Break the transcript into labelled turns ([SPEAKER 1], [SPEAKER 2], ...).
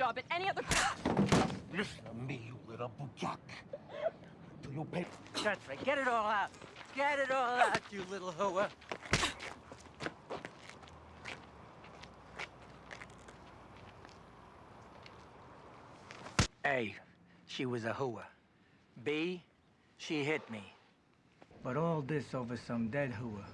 [SPEAKER 1] job at any other...
[SPEAKER 2] Listen to me, you little bujak. Do you pay?
[SPEAKER 3] That's right. Get it all out. Get it all out, you little hoa. A, she was a hooah. B, she hit me. But all this over some dead hooah.